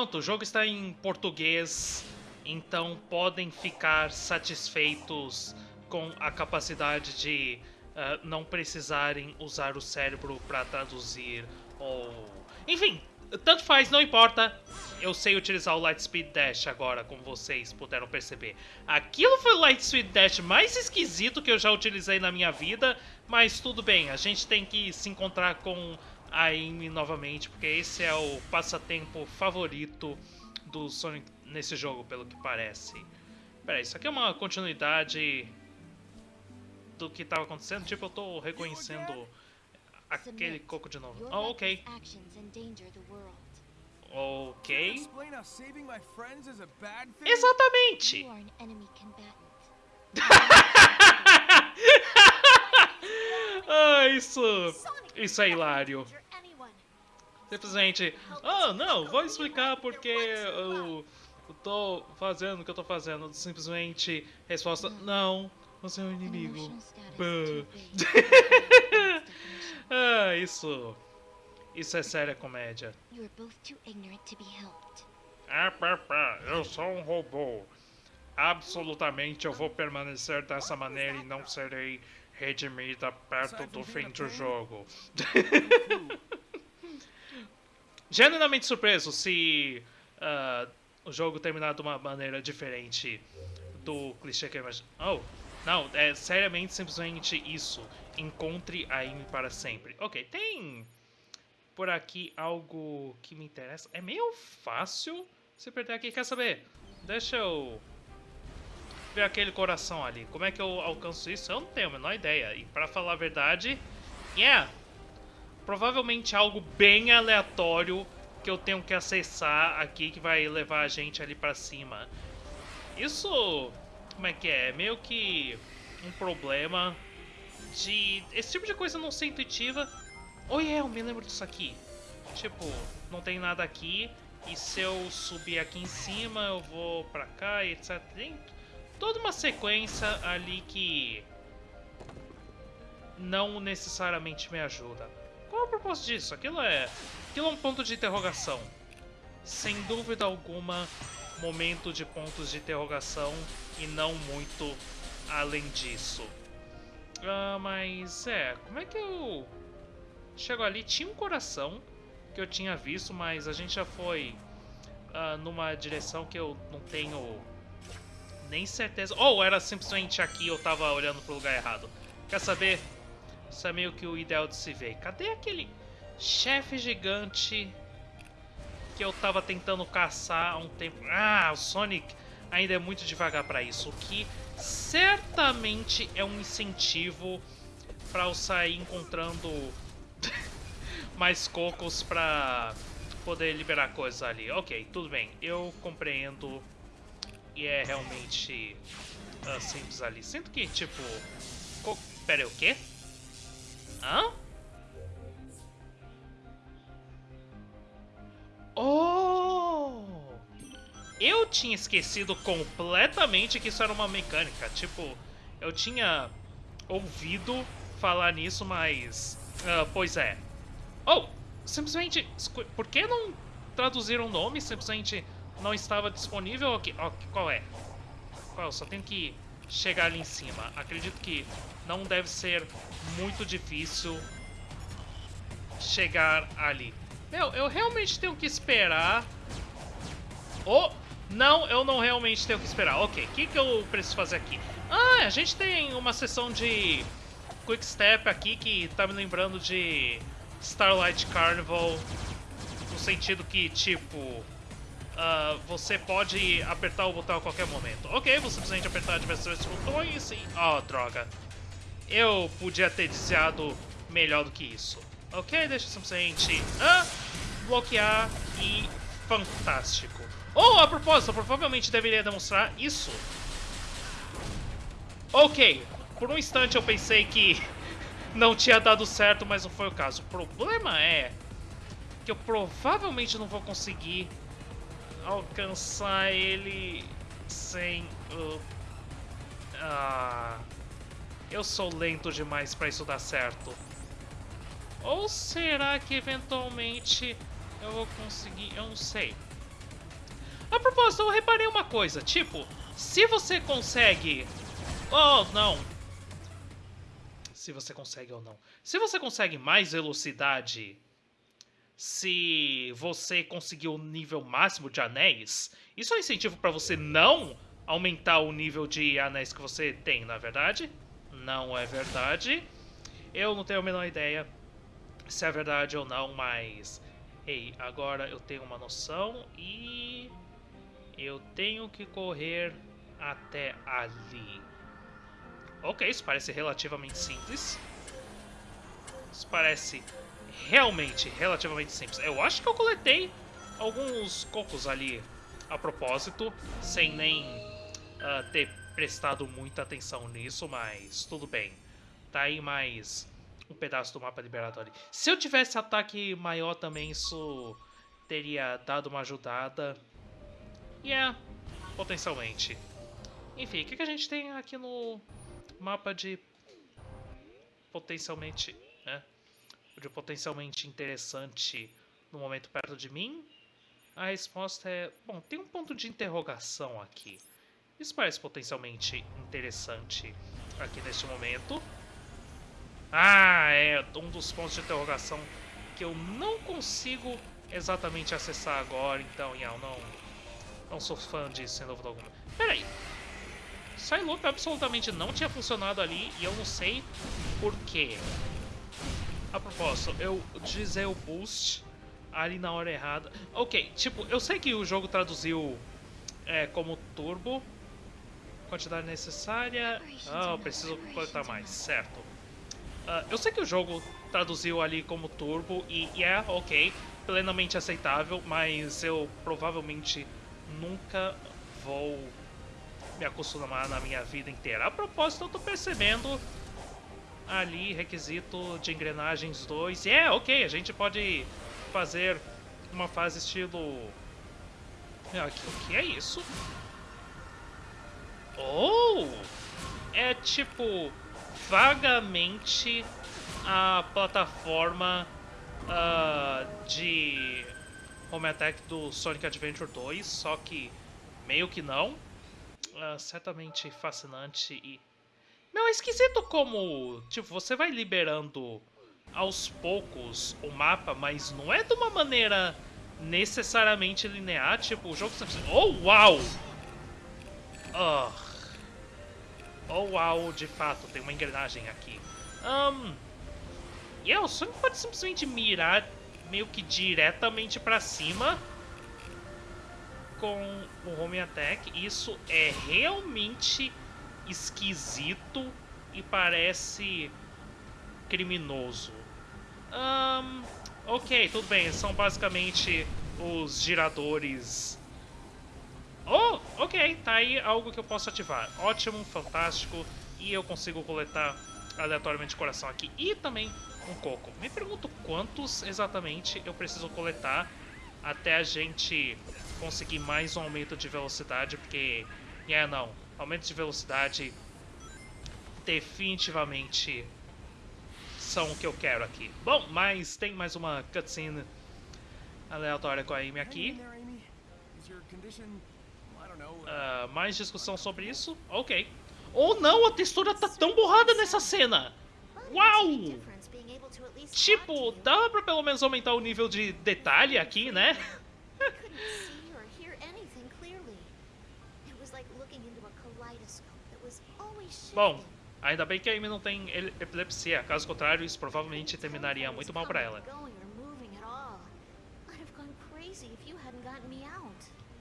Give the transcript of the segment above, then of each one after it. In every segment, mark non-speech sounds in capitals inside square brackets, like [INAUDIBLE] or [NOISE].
pronto, o jogo está em português, então podem ficar satisfeitos com a capacidade de uh, não precisarem usar o cérebro para traduzir ou... Enfim, tanto faz, não importa. Eu sei utilizar o Lightspeed Dash agora, como vocês puderam perceber. Aquilo foi o Lightspeed Dash mais esquisito que eu já utilizei na minha vida, mas tudo bem, a gente tem que se encontrar com a Amy novamente, porque esse é o passatempo favorito do Sonic nesse jogo, pelo que parece. Pera isso aqui é uma continuidade do que estava acontecendo? Tipo, eu tô reconhecendo aquele coco de novo. Oh, ok. Ok. Exatamente! [LAUGHS] ah, isso... Isso é hilário. Simplesmente, oh não, vou explicar porque eu, eu tô fazendo o que eu tô fazendo. Simplesmente, resposta, não, você é um inimigo. [LAUGHS] ah, isso. Isso é séria comédia. Ah, pá, pá, eu sou um robô. Absolutamente eu vou permanecer dessa maneira e não serei redimida perto do fim do jogo. [LAUGHS] Genuinamente surpreso se uh, o jogo terminar de uma maneira diferente do clichê que eu imagino. Oh, não, é seriamente simplesmente isso. Encontre a Amy para sempre. Ok, tem por aqui algo que me interessa. É meio fácil se perder aqui. Quer saber? Deixa eu ver aquele coração ali. Como é que eu alcanço isso? Eu não tenho a menor ideia. E para falar a verdade, yeah, provavelmente algo bem aleatório que eu tenho que acessar aqui que vai levar a gente ali para cima. Isso como é que é? é? Meio que um problema de esse tipo de coisa não ser intuitiva. Oh yeah, eu me lembro disso aqui. Tipo, não tem nada aqui e se eu subir aqui em cima eu vou pra cá e etc. Tem toda uma sequência ali que não necessariamente me ajuda. Qual é o propósito disso? Aquilo é, aquilo é um ponto de interrogação. Sem dúvida alguma, momento de pontos de interrogação e não muito além disso. Ah, mas é, como é que eu chego ali? Tinha um coração que eu tinha visto, mas a gente já foi uh, numa direção que eu não tenho nem certeza. Ou era simplesmente aqui eu tava olhando pro lugar errado. Quer saber? Isso é meio que o ideal de se ver. Cadê aquele chefe gigante que eu tava tentando caçar há um tempo. Ah, o Sonic ainda é muito devagar para isso, o que certamente é um incentivo para eu sair encontrando [LAUGHS] mais cocos para poder liberar coisas ali. Ok, tudo bem, eu compreendo e é realmente uh, simples ali. Sinto que, tipo... Co Pera aí, o quê? Hã? Oh! Eu tinha esquecido completamente que isso era uma mecânica. Tipo, eu tinha ouvido falar nisso, mas... Uh, pois é. Oh! Simplesmente... Por que não traduziram o nome? Simplesmente não estava disponível aqui. Oh, qual é? Qual? Só tenho que chegar ali em cima. Acredito que não deve ser muito difícil chegar ali. Meu, eu realmente tenho que esperar... Oh! Não, eu não realmente tenho que esperar. Ok, o que, que eu preciso fazer aqui? Ah, a gente tem uma sessão de Quick Step aqui que tá me lembrando de Starlight Carnival. No sentido que, tipo... Uh, você pode apertar o botão a qualquer momento. Ok, você simplesmente apertar diversos botões e... Oh, droga. Eu podia ter desviado melhor do que isso. Ok, deixa eu simplesmente ah, bloquear e fantástico. Oh, a propósito, provavelmente deveria demonstrar isso. Ok, por um instante eu pensei que [LAUGHS] não tinha dado certo, mas não foi o caso. O problema é que eu provavelmente não vou conseguir alcançar ele sem o... Ah, eu sou lento demais para isso dar certo. Ou será que eventualmente eu vou conseguir? Eu não sei. A propósito, eu reparei uma coisa. Tipo, se você consegue... Oh, não. Se você consegue ou não. Se você consegue mais velocidade... Se você conseguir o nível máximo de anéis, isso é um incentivo para você não aumentar o nível de anéis que você tem, na é verdade? Não é verdade. Eu não tenho a menor ideia se é verdade ou não, mas... Ei, agora eu tenho uma noção e... Eu tenho que correr até ali. Ok, isso parece relativamente simples. Isso parece realmente relativamente simples. Eu acho que eu coletei alguns cocos ali a propósito, sem nem uh, ter prestado muita atenção nisso, mas tudo bem. Tá aí mais um pedaço do mapa liberado ali. Se eu tivesse ataque maior também, isso teria dado uma ajudada. Yeah, potencialmente. Enfim, o que, que a gente tem aqui no mapa de potencialmente, né? De potencialmente interessante no momento perto de mim? A resposta é... Bom, tem um ponto de interrogação aqui. Isso parece potencialmente interessante aqui neste momento. Ah, é um dos pontos de interrogação que eu não consigo exatamente acessar agora, então, Yao, não, não sou fã disso, sem dúvida alguma. Peraí. Psyloop absolutamente não tinha funcionado ali e eu não sei por quê. A propósito, eu dizer o boost ali na hora errada. Ok, tipo, eu sei que o jogo traduziu é, como turbo. Quantidade necessária. Ah, eu preciso coletar mais, certo. Uh, eu sei que o jogo traduziu ali como turbo e, é ok, plenamente aceitável, mas eu provavelmente nunca vou me acostumar na minha vida inteira. A propósito, eu tô percebendo ali requisito de engrenagens 2. E é, ok, a gente pode fazer uma fase estilo... O que é isso? Oh! É tipo vagamente a plataforma uh, de Home Attack do Sonic Adventure 2, só que meio que não. Uh, certamente fascinante e... Meu, é esquisito como, tipo, você vai liberando aos poucos o mapa, mas não é de uma maneira necessariamente linear, tipo, o jogo. Oh, uau! Oh, uau, de fato, tem uma engrenagem aqui. Um, e yeah, o Sonic pode simplesmente mirar meio que diretamente pra cima com o Home Attack. Isso é realmente esquisito e parece criminoso. Um, ok, tudo bem. São basicamente os giradores Oh, ok, tá aí algo que eu posso ativar. Ótimo, fantástico. E eu consigo coletar aleatoriamente coração aqui. E também um coco. Me pergunto quantos exatamente eu preciso coletar até a gente conseguir mais um aumento de velocidade, porque... É, yeah, não. Aumento de velocidade definitivamente são o que eu quero aqui. Bom, mas tem mais uma cutscene aleatória com a Amy aqui. Uh, mais discussão sobre isso? Ok. Ou não, a textura tá tão borrada nessa cena! Uau! Tipo, dá pra pelo menos aumentar o nível de detalhe aqui, né? [LAUGHS] [LAUGHS] Bom, ainda bem que a Amy não tem epilepsia, caso contrário isso provavelmente terminaria muito mal pra ela.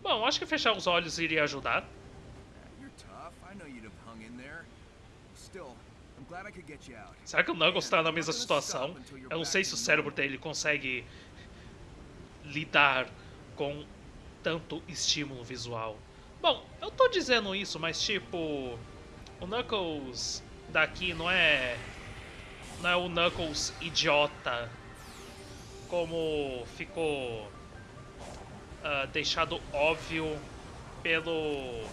Bom, acho que fechar os olhos iria ajudar. Será que o Knuckles está na mesma situação? Eu não sei se o cérebro dele consegue lidar com tanto estímulo visual. Bom, eu tô dizendo isso, mas tipo... O Knuckles daqui não é... Não é o Knuckles idiota como ficou uh, deixado óbvio pelo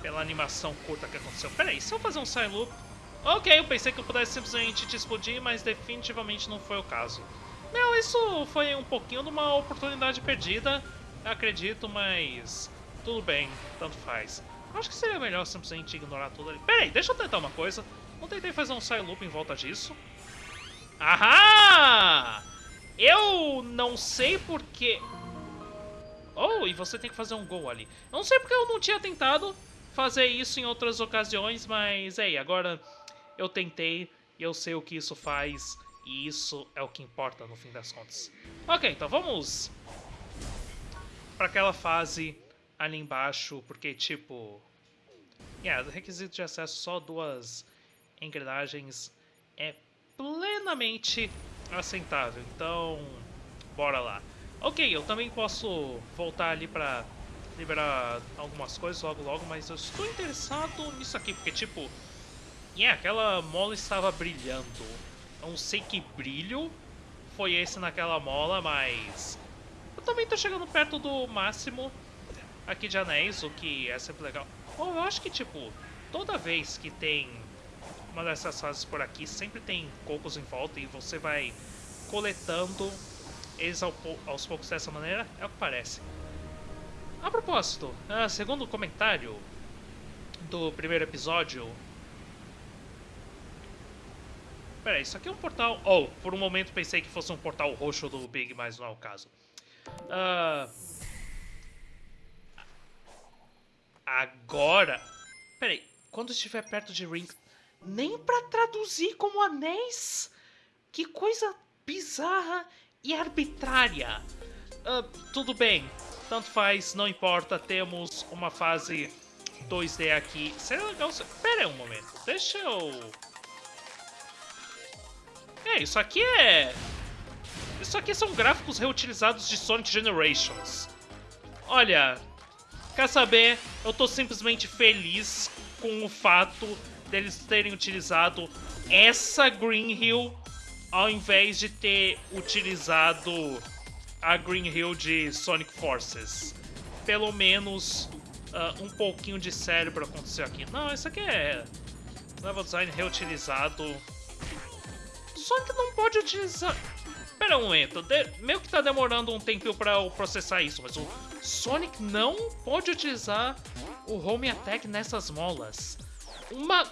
pela animação curta que aconteceu. Peraí, se eu fazer um side loop... Ok, eu pensei que eu pudesse simplesmente te explodir, mas definitivamente não foi o caso. Não, isso foi um pouquinho de uma oportunidade perdida, acredito, mas tudo bem, tanto faz. Acho que seria melhor simplesmente ignorar tudo ali. Pera aí, deixa eu tentar uma coisa. Não tentei fazer um side loop em volta disso. Ahá! Eu não sei porque... Oh, e você tem que fazer um gol ali. Eu não sei porque eu não tinha tentado fazer isso em outras ocasiões, mas... Ei, agora eu tentei e eu sei o que isso faz. E isso é o que importa no fim das contas. Ok, então vamos para aquela fase ali embaixo, porque tipo... Yeah, requisito de acesso só duas engrenagens é plenamente aceitável, então bora lá. Ok, eu também posso voltar ali pra liberar algumas coisas logo logo, mas eu estou interessado nisso aqui, porque tipo... Yeah, aquela mola estava brilhando. Eu não sei que brilho foi esse naquela mola, mas eu também tô chegando perto do máximo aqui de anéis, o que é sempre legal. Eu acho que, tipo, toda vez que tem uma dessas fases por aqui, sempre tem cocos em volta e você vai coletando eles aos poucos dessa maneira, é o que parece. A propósito, uh, segundo o comentário do primeiro episódio... Pera isso aqui é um portal... Oh, por um momento pensei que fosse um portal roxo do Big, mas não é o caso. Uh... Agora... Peraí, quando estiver perto de Ring... Nem pra traduzir como anéis? Que coisa bizarra e arbitrária. Uh, tudo bem, tanto faz, não importa, temos uma fase 2D aqui. Seria legal... Pera aí um momento, deixa eu... É, isso aqui é... Isso aqui são gráficos reutilizados de Sonic Generations. Olha, quer saber? Eu tô simplesmente feliz com o fato deles terem utilizado essa Green Hill ao invés de ter utilizado a Green Hill de Sonic Forces. Pelo menos uh, um pouquinho de cérebro aconteceu aqui. Não, isso aqui é level design reutilizado. Sonic não pode utilizar... Pera um momento, de... meio que tá demorando um tempinho pra eu processar isso, mas o Sonic não pode utilizar o Home Attack nessas molas. Uma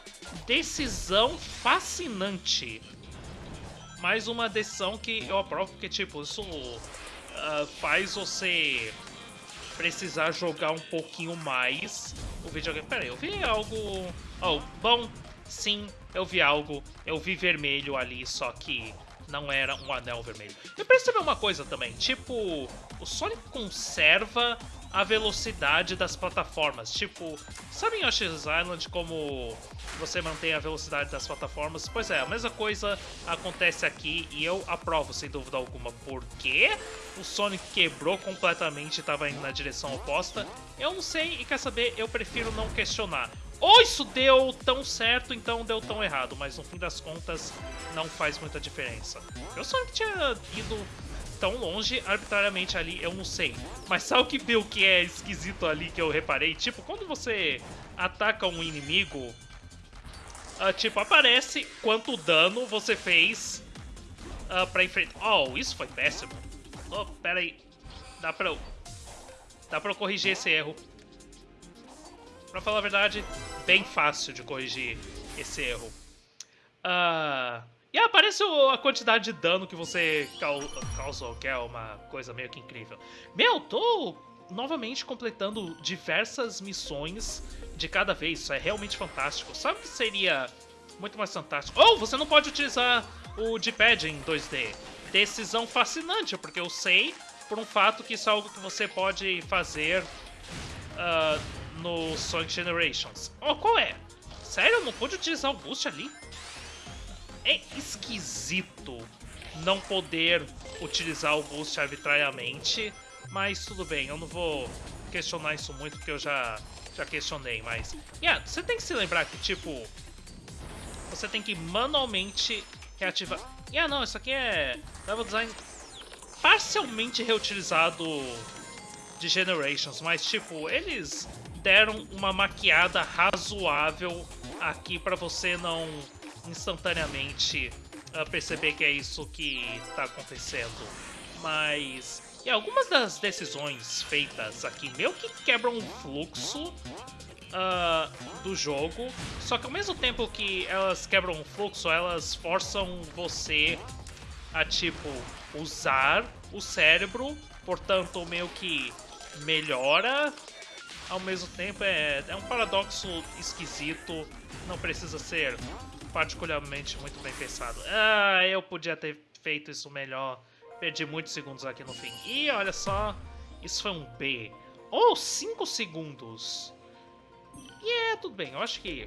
decisão fascinante. Mais uma decisão que eu aprovo, porque, tipo, isso uh, faz você precisar jogar um pouquinho mais o videogame. Pera aí, eu vi algo... Oh, bom, sim, eu vi algo. Eu vi vermelho ali, só que não era um anel vermelho. Eu percebi uma coisa também, tipo, o Sonic conserva a velocidade das plataformas. Tipo, sabe em Yoshi's Island como você mantém a velocidade das plataformas? Pois é, a mesma coisa acontece aqui e eu aprovo sem dúvida alguma. Porque o Sonic quebrou completamente e estava indo na direção oposta? Eu não sei e quer saber, eu prefiro não questionar ou isso deu tão certo, então deu tão errado, mas no fim das contas não faz muita diferença. Eu só tinha ido tão longe arbitrariamente ali, eu não sei. Mas sabe o que deu que é esquisito ali que eu reparei? Tipo, quando você ataca um inimigo, uh, tipo, aparece quanto dano você fez uh, pra enfrentar... Oh, isso foi péssimo. Oh, pera aí. Dá pra eu... Dá pra eu corrigir esse erro. Pra falar a verdade, bem fácil de corrigir esse erro. Uh, e aparece a quantidade de dano que você causou, que é uma coisa meio que incrível. Meu, tô novamente completando diversas missões de cada vez, isso é realmente fantástico. Sabe o que seria muito mais fantástico? Oh, você não pode utilizar o D-pad em 2D. Decisão fascinante, porque eu sei por um fato que isso é algo que você pode fazer uh, no Sonic Generations. Oh, qual é? Sério? Não pode utilizar o boost ali? É esquisito não poder utilizar o boost arbitrariamente, mas tudo bem, eu não vou questionar isso muito porque eu já, já questionei, mas... Yeah, você tem que se lembrar que, tipo, você tem que manualmente reativar... Yeah, não, isso aqui é level design parcialmente reutilizado de Generations, mas, tipo, eles deram uma maquiada razoável aqui para você não instantaneamente uh, perceber que é isso que está acontecendo. Mas, E algumas das decisões feitas aqui meio que quebram o fluxo uh, do jogo, só que ao mesmo tempo que elas quebram o fluxo, elas forçam você a, tipo, usar o cérebro, portanto, meio que melhora ao mesmo tempo é, é um paradoxo esquisito, não precisa ser particularmente muito bem pensado. Ah, eu podia ter feito isso melhor, perdi muitos segundos aqui no fim. E olha só, isso foi um B. Ou oh, 5 segundos. E é, tudo bem, eu acho que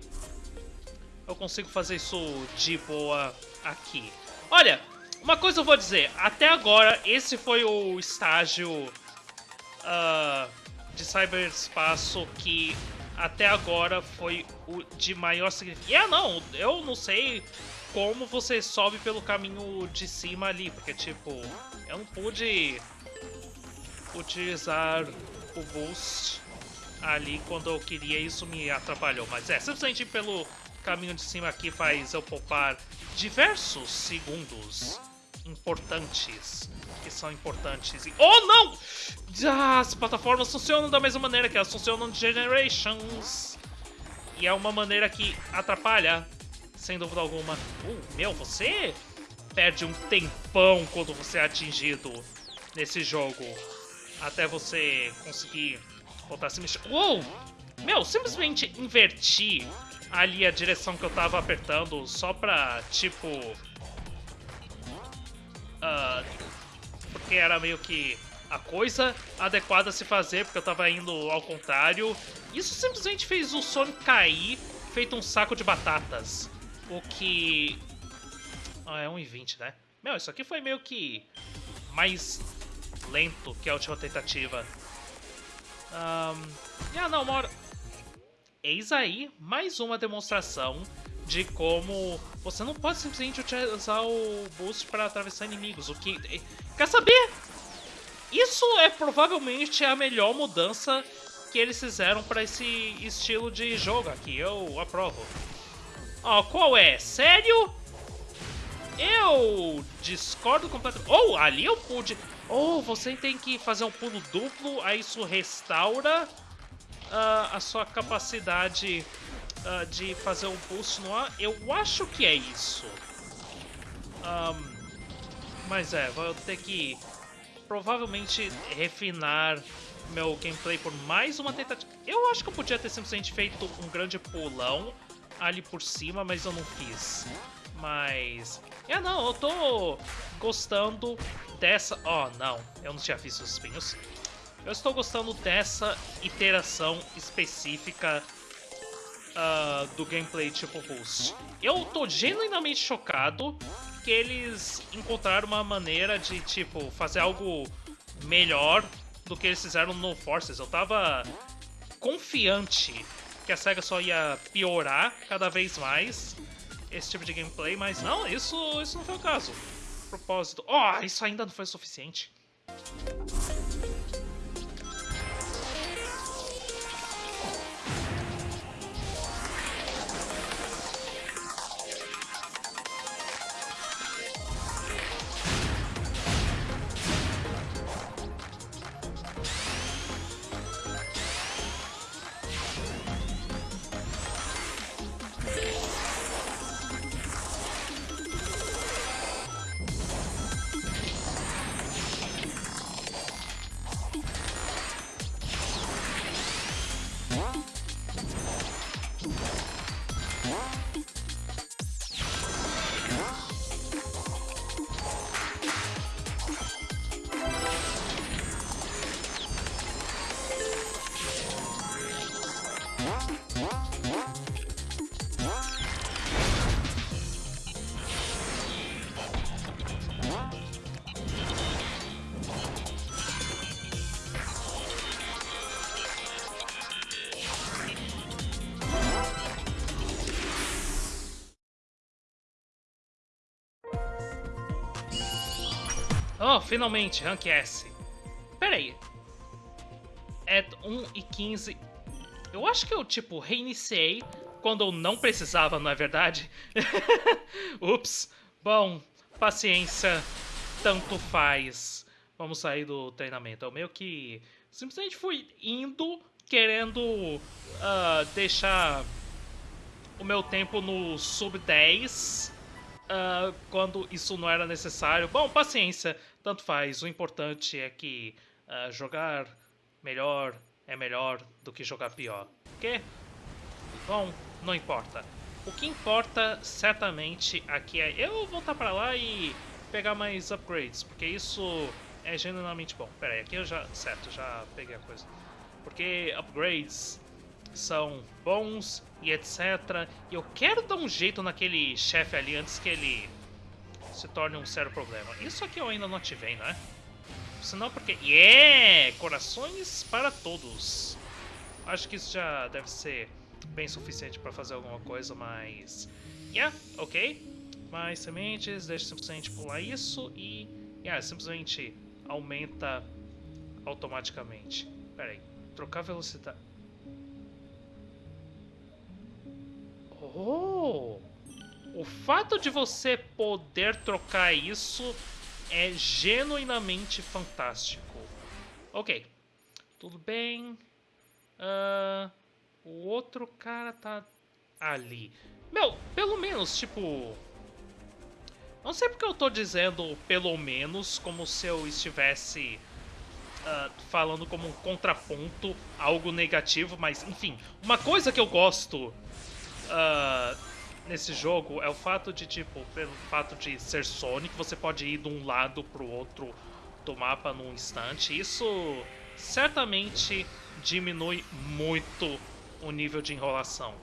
eu consigo fazer isso de boa aqui. Olha, uma coisa eu vou dizer, até agora esse foi o estágio uh, de cyberespaço que até agora foi o de maior significado. E ah, não, eu não sei como você sobe pelo caminho de cima ali, porque, tipo, eu não pude utilizar o boost ali quando eu queria, isso me atrapalhou. Mas é, simplesmente pelo caminho de cima aqui faz eu poupar diversos segundos importantes que são importantes. E... Oh, não! Ah, as plataformas funcionam da mesma maneira que elas funcionam de Generations. E é uma maneira que atrapalha, sem dúvida alguma. Uh, meu, você perde um tempão quando você é atingido nesse jogo. Até você conseguir voltar a se mexer. Uou! Meu, simplesmente inverti ali a direção que eu tava apertando só pra, tipo... Uh, porque era meio que a coisa adequada a se fazer, porque eu tava indo ao contrário. Isso simplesmente fez o Sonic cair, feito um saco de batatas. O que... Ah, é 1,20, né? Meu, isso aqui foi meio que mais lento que a última tentativa. Um... Ah, não, uma hora... Eis aí mais uma demonstração de como você não pode simplesmente utilizar o boost para atravessar inimigos. O que. Quer saber? Isso é provavelmente a melhor mudança que eles fizeram para esse estilo de jogo aqui. Eu aprovo. Ó, oh, qual é? Sério? Eu discordo completamente. Oh, ali eu pude. Oh, você tem que fazer um pulo duplo, aí isso restaura uh, a sua capacidade uh, de fazer um boost no ar. Eu acho que é isso. Um, mas é, vou ter que provavelmente refinar meu gameplay por mais uma tentativa. Eu acho que eu podia ter simplesmente feito um grande pulão ali por cima, mas eu não fiz. Mas... É, não, eu tô gostando dessa... Oh, não, eu não tinha visto os espinhos. Eu estou gostando dessa iteração específica uh, do gameplay tipo Boost. Eu tô genuinamente chocado que eles encontraram uma maneira de, tipo, fazer algo melhor do que eles fizeram no Forces. Eu tava confiante que a SEGA só ia piorar cada vez mais esse tipo de gameplay, mas não, isso, isso não foi o caso. Propósito. Oh, isso ainda não foi suficiente. Oh, finalmente, Rank S. Pera aí. É 1 e 15. Eu acho que eu, tipo, reiniciei quando eu não precisava, não é verdade? [LAUGHS] Ups. Bom, paciência. Tanto faz. vamos sair do treinamento. Eu meio que simplesmente fui indo querendo uh, deixar o meu tempo no sub 10 uh, quando isso não era necessário. Bom, paciência, tanto faz. O importante é que uh, jogar melhor é melhor do que jogar pior. Ok? Bom, não importa. O que importa certamente aqui é eu voltar para lá e pegar mais upgrades, porque isso é genuinamente bom. Pera aí, aqui eu já... Certo, já peguei a coisa. Porque upgrades são bons e etc. E eu quero dar um jeito naquele chefe ali antes que ele se torne um sério problema. Isso aqui eu ainda não ativei, né? Senão porque... Yeah! Corações para todos. Acho que isso já deve ser bem suficiente para fazer alguma coisa, mas... Yeah, ok. Mais sementes, deixa simplesmente pular isso e... Yeah, simplesmente aumenta automaticamente. Pera aí, trocar velocidade... Oh! O fato de você poder trocar isso é genuinamente fantástico. Ok. Tudo bem. Uh, o outro cara tá ali. Meu, pelo menos, tipo... Não sei porque eu tô dizendo pelo menos como se eu estivesse uh, falando como um contraponto algo negativo, mas enfim. Uma coisa que eu gosto uh, nesse jogo é o fato de, tipo, pelo fato de ser Sonic, você pode ir de um lado pro outro do mapa num instante. Isso certamente diminui muito o nível de enrolação.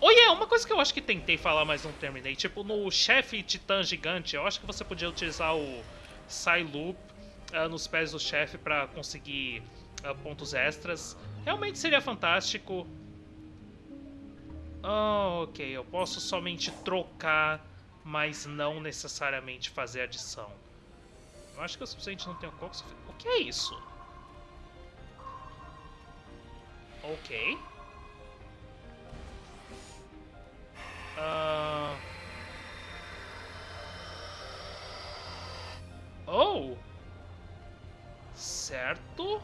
Oh yeah, uma coisa que eu acho que tentei falar, mas não terminei. Tipo, no chefe titã gigante, eu acho que você podia utilizar o Psyloop uh, nos pés do chefe para conseguir uh, pontos extras. Realmente seria fantástico. Oh, ok, eu posso somente trocar, mas não necessariamente fazer adição. Eu acho que eu simplesmente não tenho coco. O que é isso? Ok. Uh... Oh! Certo.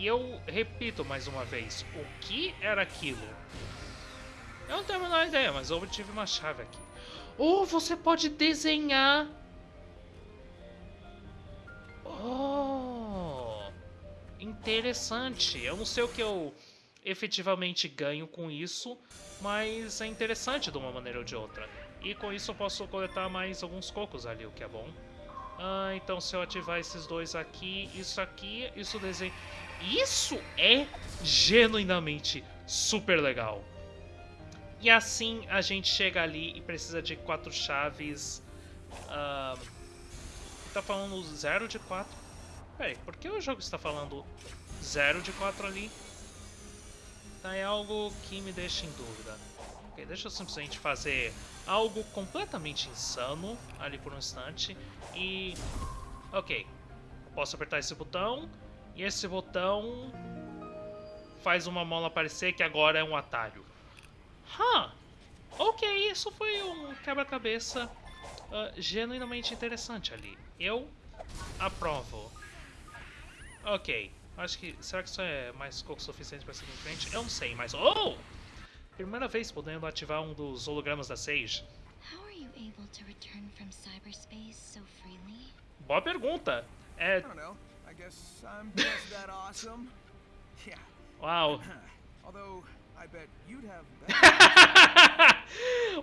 E eu repito mais uma vez, o que era aquilo? Eu não tenho a menor ideia, mas eu obtive uma chave aqui. Oh, você pode desenhar... Oh! Interessante. Eu não sei o que eu efetivamente ganho com isso, mas é interessante de uma maneira ou de outra. E com isso eu posso coletar mais alguns cocos ali, o que é bom. Ah, então se eu ativar esses dois aqui, isso aqui, isso desenho... Isso é genuinamente super legal. E assim a gente chega ali e precisa de quatro chaves. Uh, tá falando 0 de 4. Peraí, por que o jogo está falando 0 de 4 ali? Tá, é algo que me deixa em dúvida. Deixa eu simplesmente fazer algo completamente insano ali por um instante. E... Ok, posso apertar esse botão. E esse botão faz uma mola aparecer que agora é um atalho. Huh. Ok, isso foi um quebra-cabeça uh, genuinamente interessante ali. Eu aprovo. Ok. Acho que... Será que isso é mais pouco suficiente para seguir em frente? Eu não sei, mas... Oh! Primeira vez podendo ativar um dos hologramas da Sage. Boa pergunta. É... Uau.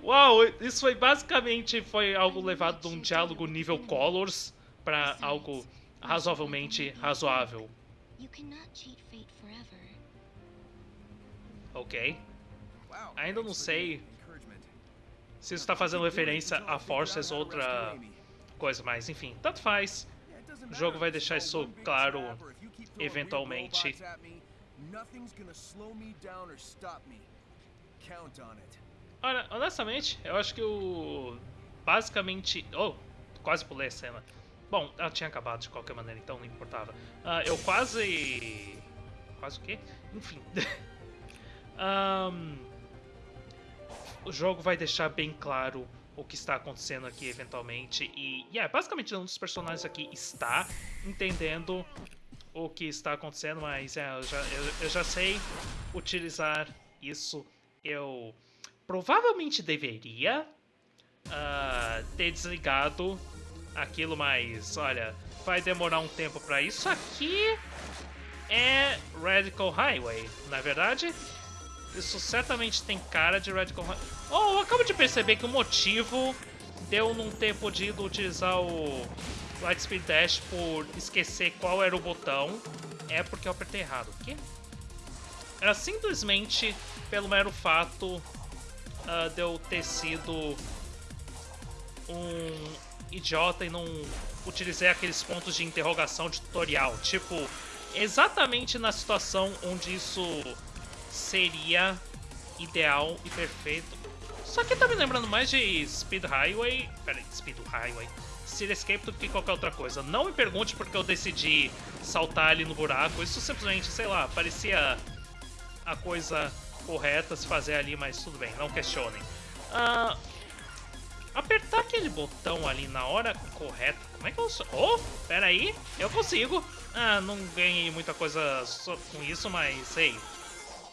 Uau, isso foi basicamente foi algo levado de um diálogo nível Colors para algo razoavelmente razoável. Ok. Ainda não sei se isso está fazendo referência a Forces ou outra coisa, mas enfim, tanto faz. O jogo vai deixar isso claro eventualmente. Olha, honestamente, eu acho que o... Basicamente... Oh, quase pulei a cena. Bom, ela tinha acabado de qualquer maneira, então não importava. Uh, eu quase... Quase o quê? Enfim. [LAUGHS] um... O jogo vai deixar bem claro o que está acontecendo aqui eventualmente. E, yeah, basicamente um dos personagens aqui está entendendo o que está acontecendo, mas é, eu, já, eu, eu já sei utilizar isso. Eu provavelmente deveria uh, ter desligado aquilo, mas olha, vai demorar um tempo para isso. Aqui é Radical Highway, na é verdade. Isso certamente tem cara de Radical Highway. Oh, eu acabo de perceber que o motivo de eu não ter podido utilizar o Lightspeed Dash por esquecer qual era o botão é porque eu apertei errado. O quê? Era simplesmente pelo mero fato uh, de eu ter sido um idiota e não utilizei aqueles pontos de interrogação de tutorial. Tipo, exatamente na situação onde isso seria ideal e perfeito. Só que tá me lembrando mais de Speed Highway. Peraí, Speed Highway. City Escape do que qualquer outra coisa. Não me pergunte porque eu decidi saltar ali no buraco. Isso simplesmente, sei lá, parecia a coisa correta se fazer ali, mas tudo bem, não questionem. Uh, apertar aquele botão ali na hora correta, como é que eu... Oh, peraí, eu consigo. Ah, não ganhei muita coisa com isso, mas, ei,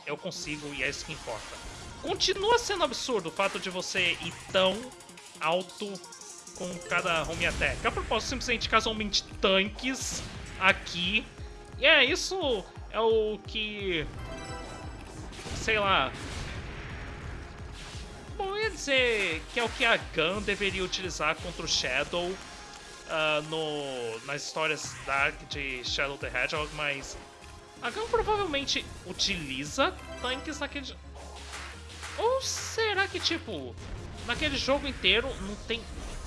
eu consigo e é isso que importa. Continua sendo absurdo o fato de você ir tão alto com cada home attack. A propósito, simplesmente casualmente tanques aqui. E é, isso é o que... Sei lá... Bom, eu ia dizer que é o que a Gun deveria utilizar contra o Shadow uh, no, nas histórias Dark de Shadow the Hedgehog, mas a Gun provavelmente utiliza tanques naquele... Ou será que, tipo, naquele jogo inteiro não tem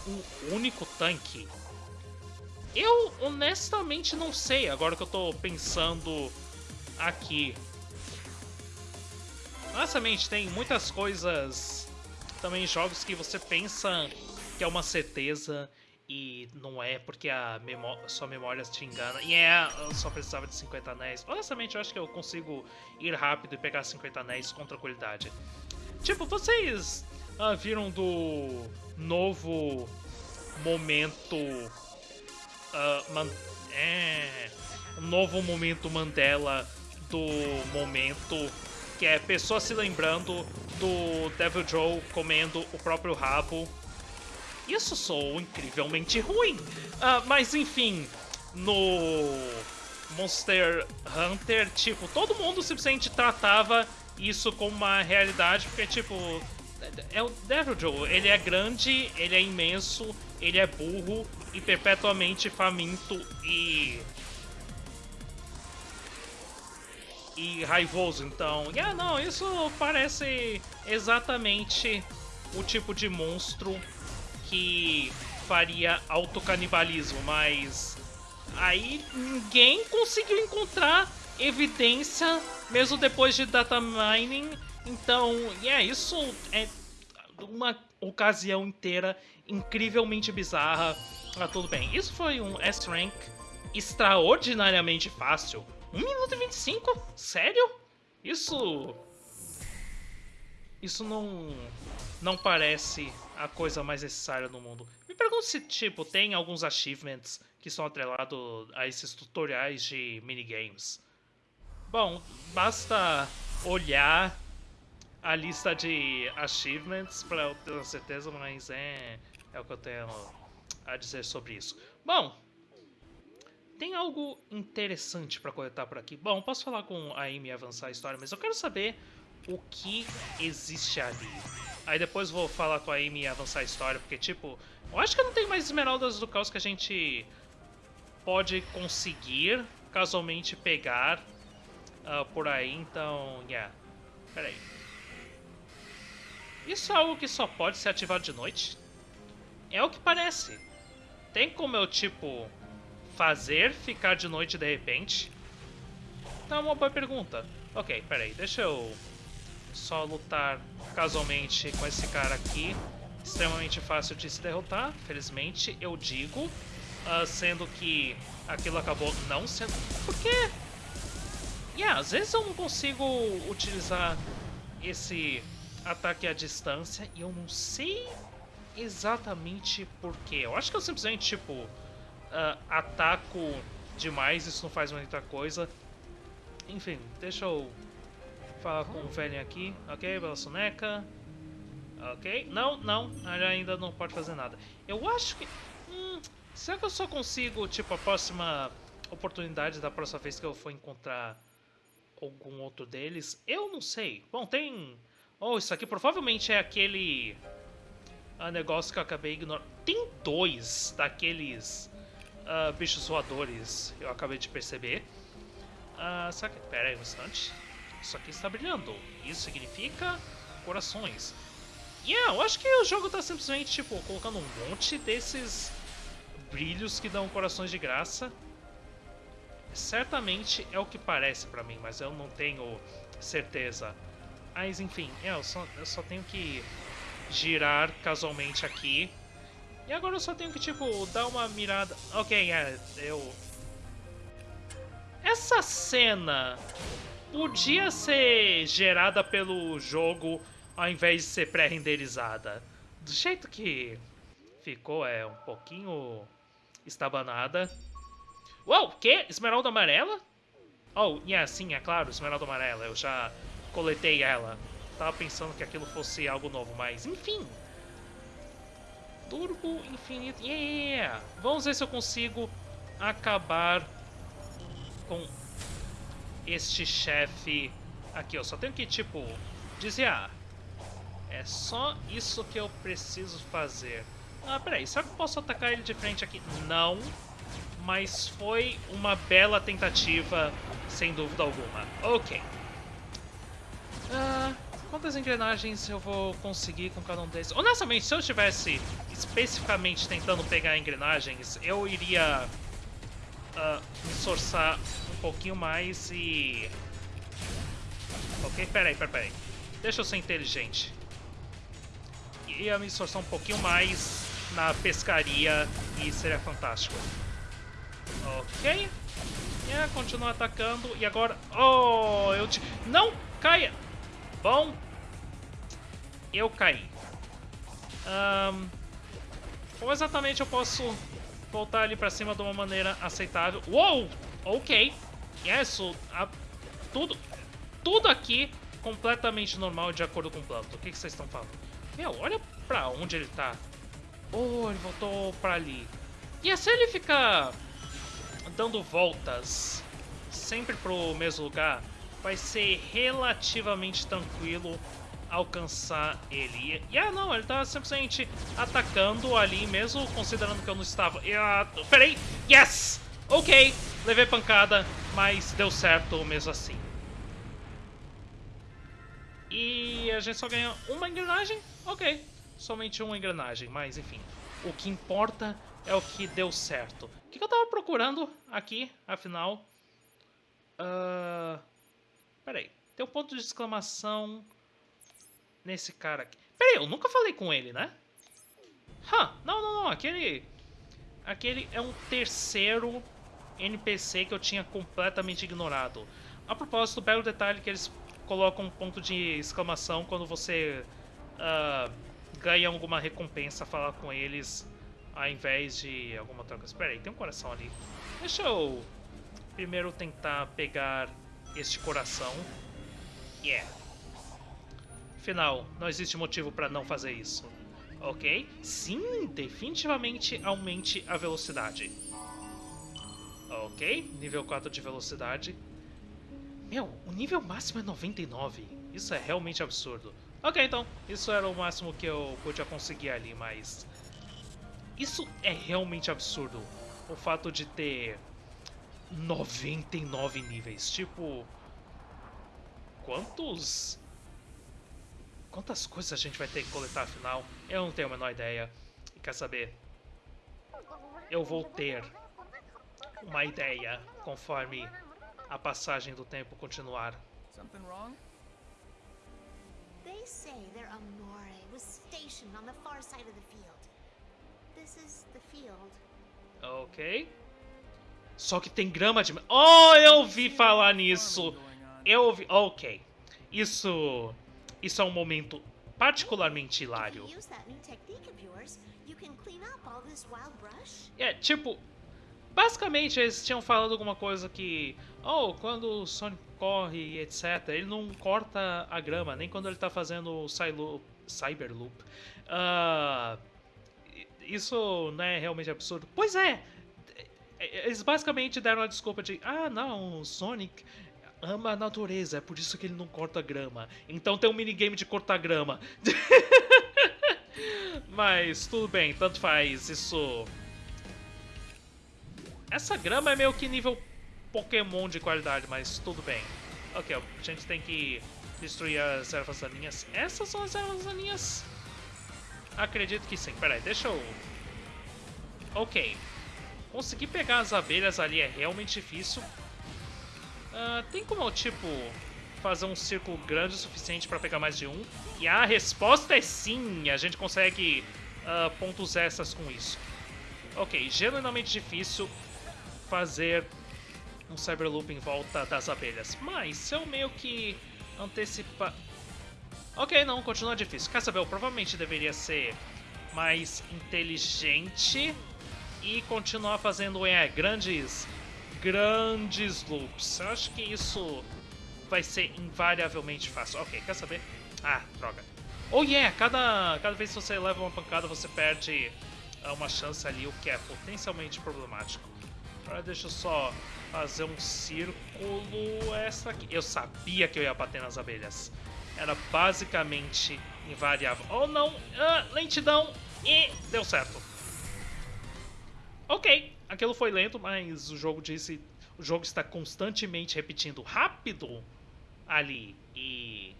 um único tanque? Eu honestamente não sei, agora que eu tô pensando aqui. Honestamente, tem muitas coisas também jogos que você pensa que é uma certeza e não é porque a memó sua memória te engana. E é, eu só precisava de 50 anéis. Honestamente, eu acho que eu consigo ir rápido e pegar 50 anéis com tranquilidade. Tipo, vocês ah, viram do novo momento. Man é, novo momento Mandela do momento que é pessoa se lembrando do Devil Joe comendo o próprio rabo isso soou incrivelmente ruim. Uh, mas enfim, no Monster Hunter, tipo, todo mundo simplesmente tratava isso como uma realidade, porque, tipo, é o Devil Joe, ele é grande, ele é imenso, ele é burro e perpetuamente faminto e... e raivoso, então... Yeah, não, isso parece exatamente o tipo de monstro que faria autocanibalismo, mas aí ninguém conseguiu encontrar evidência mesmo depois de data mining. Então, yeah, isso é uma ocasião inteira incrivelmente bizarra. Ah, tudo bem. Isso foi um S-Rank extraordinariamente fácil. 1 minuto e 25? Sério? Isso... Isso não... Não parece a coisa mais necessária no mundo. Me pergunto se, tipo, tem alguns achievements que são atrelados a esses tutoriais de minigames. Bom, basta olhar a lista de achievements para ter certeza, mas é, é o que eu tenho a dizer sobre isso. Bom, tem algo interessante para coletar por aqui. Bom, posso falar com a Amy e avançar a história, mas eu quero saber o que existe ali. Aí depois vou falar com a Amy e avançar a história, porque, tipo, eu acho que não tem mais esmeraldas do caos que a gente pode conseguir casualmente pegar uh, por aí, então, yeah. Pera aí. Isso é algo que só pode ser ativado de noite? É o que parece. Tem como eu, tipo, fazer ficar de noite de repente? Então é uma boa pergunta. Ok, peraí, deixa eu só lutar casualmente com esse cara aqui. Extremamente fácil de se derrotar, felizmente, eu digo. Uh, sendo que aquilo acabou não sendo... Porque... Yeah, às vezes eu não consigo utilizar esse ataque à distância e eu não sei exatamente por quê. Eu acho que eu simplesmente, tipo, uh, ataco demais, isso não faz muita coisa. Enfim, deixa eu falar com o velho aqui. Ok, bela soneca. Ok, não, não, ele ainda não pode fazer nada. Eu acho que... Hum, será que eu só consigo, tipo, a próxima oportunidade da próxima vez que eu for encontrar algum outro deles? Eu não sei. Bom, tem... Oh, isso aqui provavelmente é aquele uh, negócio que eu acabei ignorando. Tem dois daqueles uh, bichos voadores, eu acabei de perceber. Uh, só que... Pera aí um instante. Isso aqui está brilhando. Isso significa corações. Yeah, eu acho que o jogo está simplesmente, tipo, colocando um monte desses brilhos que dão corações de graça. Certamente é o que parece pra mim, mas eu não tenho certeza. Mas enfim, é, eu, só, eu só tenho que girar casualmente aqui. E agora eu só tenho que, tipo, dar uma mirada... Ok, é, eu... Essa cena podia ser gerada pelo jogo ao invés de ser pré-renderizada. Do jeito que ficou, é um pouquinho estabanada. Uou, que? Esmeralda amarela? Oh, yeah, sim, é claro, esmeralda amarela. Eu já coletei ela. Tava pensando que aquilo fosse algo novo, mas enfim. Turbo infinito. Yeah! Vamos ver se eu consigo acabar com este chefe aqui. Eu só tenho que, tipo, desviar. É só isso que eu preciso fazer. Ah, peraí, será que eu posso atacar ele de frente aqui? Não mas foi uma bela tentativa, sem dúvida alguma. Ok. Uh, quantas engrenagens eu vou conseguir com cada um desses? Honestamente, se eu estivesse especificamente tentando pegar engrenagens, eu iria uh, me esforçar um pouquinho mais e... Ok, peraí, peraí, peraí. Deixa eu ser inteligente. Ia me esforçar um pouquinho mais na pescaria e seria fantástico. Ok. Yeah, continua atacando. E agora... Oh, eu te... Não! Caia! Bom. Eu caí. Um, como exatamente eu posso voltar ali pra cima de uma maneira aceitável? Uou! Ok. Yes, a, tudo, tudo aqui completamente normal de acordo com o plano. O que, que vocês estão falando? Meu, olha pra onde ele tá. Oh, ele voltou pra ali. E se ele ficar dando voltas sempre pro mesmo lugar, vai ser relativamente tranquilo alcançar ele. E ah, não, ele tá simplesmente atacando ali, mesmo considerando que eu não estava. E, ah, peraí, yes! Ok, levei pancada, mas deu certo mesmo assim. E a gente só ganha uma engrenagem? Ok, somente uma engrenagem, mas enfim. O que importa é o que deu certo. O que, eu tava procurando aqui, afinal? Uh... Peraí, tem um ponto de exclamação nesse cara aqui. Peraí, eu nunca falei com ele, né? Huh, não, não, não, aquele... Aquele é um terceiro NPC que eu tinha completamente ignorado. A propósito, belo detalhe que eles colocam um ponto de exclamação quando você uh, ganha alguma recompensa falar com eles ao invés de alguma troca. Espera aí, tem um coração ali. Deixa eu primeiro tentar pegar este coração. Yeah. Afinal, não existe motivo para não fazer isso. Ok? Sim, definitivamente aumente a velocidade. Ok, nível 4 de velocidade. Meu, o nível máximo é 99. Isso é realmente absurdo. Ok, então, isso era o máximo que eu podia conseguir ali, mas isso é realmente absurdo. O fato de ter 99 níveis. Tipo, quantos... Quantas coisas a gente vai ter que coletar afinal? Eu não tenho a menor ideia. E quer saber? Eu vou ter uma ideia conforme a passagem do tempo continuar. Something wrong? They say their Amore was stationed on the far side of the field. Ok. Só que tem grama de... Oh, eu ouvi falar nisso. Eu ouvi... Ok. Isso... Isso é um momento particularmente hilário. É, tipo, basicamente eles tinham falado alguma coisa que, oh, quando o Sonic corre e etc, ele não corta a grama, nem quando ele tá fazendo o Cyberloop. Uh, isso não é realmente absurdo. Pois é! Eles basicamente deram a desculpa de, ah não, o Sonic ama a natureza, é por isso que ele não corta grama. Então tem um minigame de cortar grama. [LAUGHS] Mas tudo bem, tanto faz, isso... Essa grama é meio que nível Pokémon de qualidade, mas tudo bem. Ok, a gente tem que destruir as ervas daninhas. Essas são as ervas daninhas? Acredito que sim. Peraí, deixa eu... Ok. Conseguir pegar as abelhas ali é realmente difícil. Uh, tem como, tipo, fazer um círculo grande o suficiente para pegar mais de um? E a resposta é sim! A gente consegue uh, pontos extras com isso. Ok, genuinamente difícil fazer um Cyberloop em volta das abelhas. Mas se eu meio que antecipar... Ok, não, continua difícil. Quer saber, eu provavelmente deveria ser mais inteligente e continuar fazendo é, grandes, grandes loops. Eu acho que isso vai ser invariavelmente fácil. Ok, quer saber? Ah, droga. Oh yeah, cada, cada vez que você leva uma pancada você perde ah, uma chance ali, o que é potencialmente problemático. Agora deixa eu só fazer um círculo essa aqui. Eu sabia que eu ia bater nas abelhas. Era basicamente invariável. Oh não! Ah, lentidão! E deu certo. Ok, aquilo foi lento, mas o jogo disse... O jogo está constantemente repetindo rápido ali e...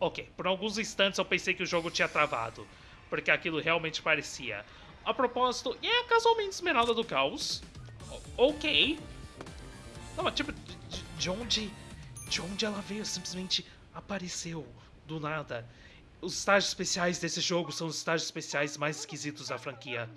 Ok, por alguns instantes eu pensei que o jogo tinha travado, porque aquilo realmente parecia. A propósito, e é casualmente Esmeralda do Caos. O ok. Não, tipo, de, de onde... De onde ela veio? Simplesmente apareceu do nada. Os estágios especiais desse jogo são os estágios especiais mais esquisitos da franquia.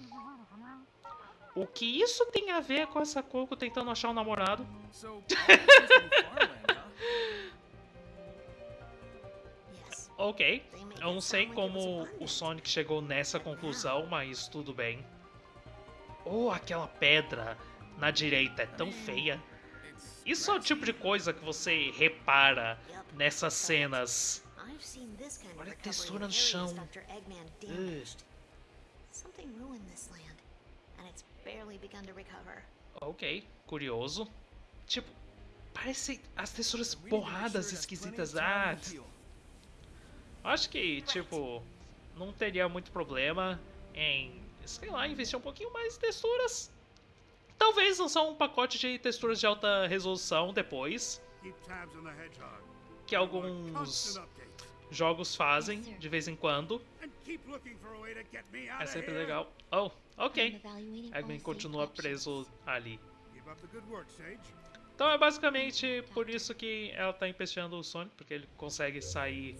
O que isso tem a ver com essa Coco tentando achar um namorado? [LAUGHS] [LAUGHS] ok, eu não sei como o Sonic chegou nessa conclusão, mas tudo bem. Oh, aquela pedra na direita é tão feia. Isso é o tipo de coisa que você repara nessas cenas. Olha a textura no chão. Uh. Ok, curioso. Tipo, parece as texturas borradas esquisitas. Ah, acho que, tipo, não teria muito problema em, sei lá, investir um pouquinho mais em texturas. Talvez lançar um pacote de texturas de alta resolução depois. Que alguns jogos fazem de vez em quando. É sempre legal. Oh, ok. Eggman continua preso ali. Então é basicamente por isso que ela está empesteando o Sonic, porque ele consegue sair